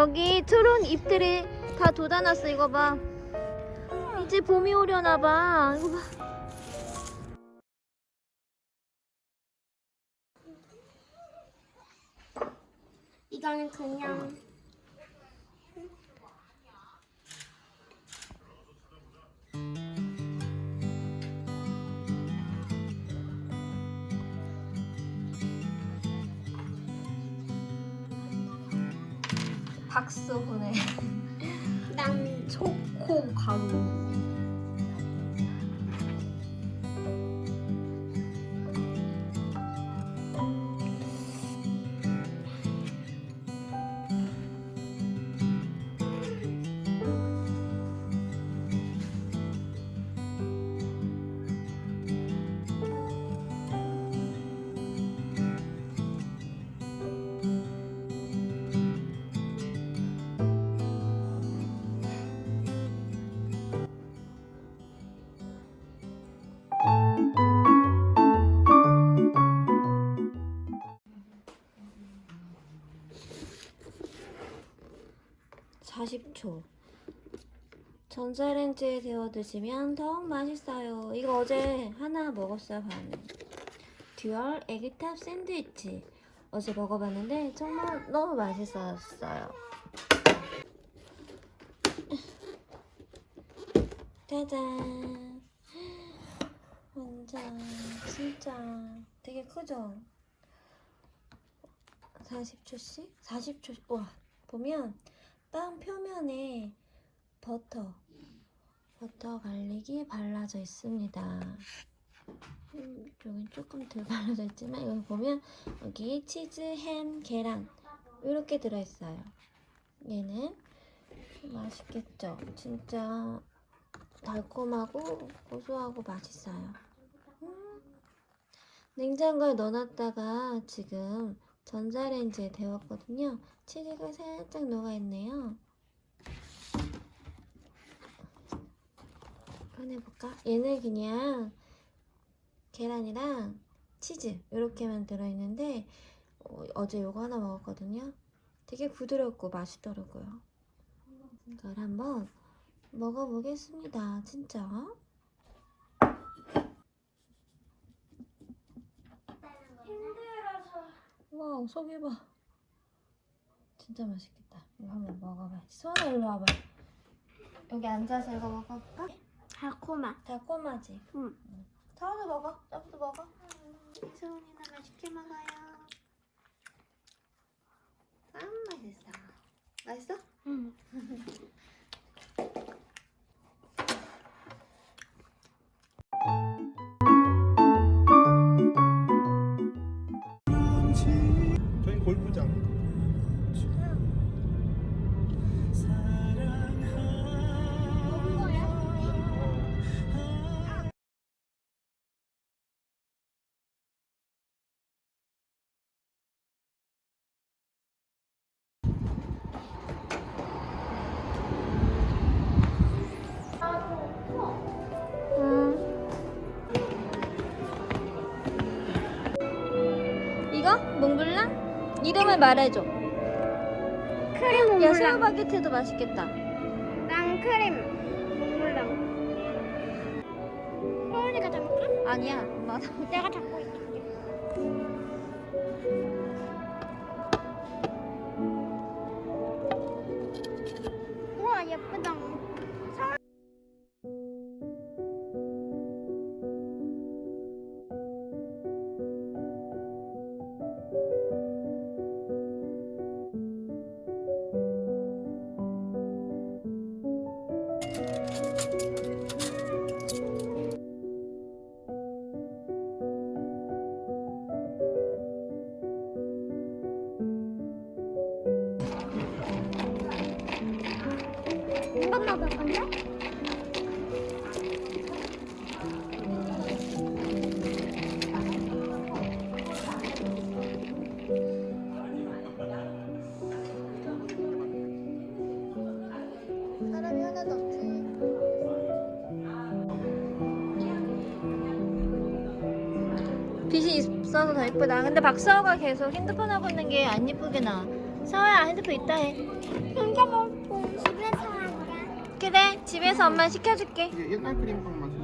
여기 트론 잎들이 다 돋아났어 이거 봐. 이제 봄이 오려나 봐. 이거 봐. 이거는 그냥 박수 보내. 난 초코 가루 (40초) 전자레인지에 데워 드시면 더욱 맛있어요. 이거 어제 하나 먹었어요 반은 듀얼 에그탑 샌드위치. 어제 먹어봤는데 정말 너무 맛있었어요. 짜잔. 완전 진짜 되게 크죠? 40초씩? 40초 와 보면 빵 표면에 버터 버터 갈릭이 발라져 있습니다 음, 여기 조금 덜 발라져 있지만 여기 보면 여기 치즈, 햄, 계란 이렇게 들어있어요 얘는 맛있겠죠? 진짜 달콤하고 고소하고 맛있어요. 음. 냉장고에 넣어놨다가 지금 전자레인지에 데웠거든요. 치즈가 살짝 녹아있네요. 꺼내볼까? 얘는 그냥 계란이랑 치즈 이렇게만 들어있는데 어, 어제 요거 하나 먹었거든요. 되게 부드럽고 맛있더라고요. 이걸 한번 먹어보겠습니다. 진짜. 힘들어서 와우, 속이 봐. 진짜 맛있겠다. 이거 한번 먹어봐. 수원아, 일로 와봐. 여기 앉아서 이거 먹어볼까? 달콤한 달콤하지? 응. 서원도 먹어. 저부터 먹어. 소은이나 맛있게 먹어요 아, 맛있어. 맛있어? 응 이거? 몽블랑? 이름을 말해줘. 크림 야, 몽블랑 새우 바게트도 맛있겠다. 난 크림 몽블랑 소은이가 잡을까? 아니야, 엄마가 다 내가 잡고 있을 빛이 있어서 더 예쁘다. 근데 박사호가 계속 핸드폰 하고 있는 게 안 예쁘게 나. 서호야 핸드폰 있다 해. 혼자 먹고 집에서. 그래 집에서 엄마 시켜줄게. 이게 옛날 크림빵 맛이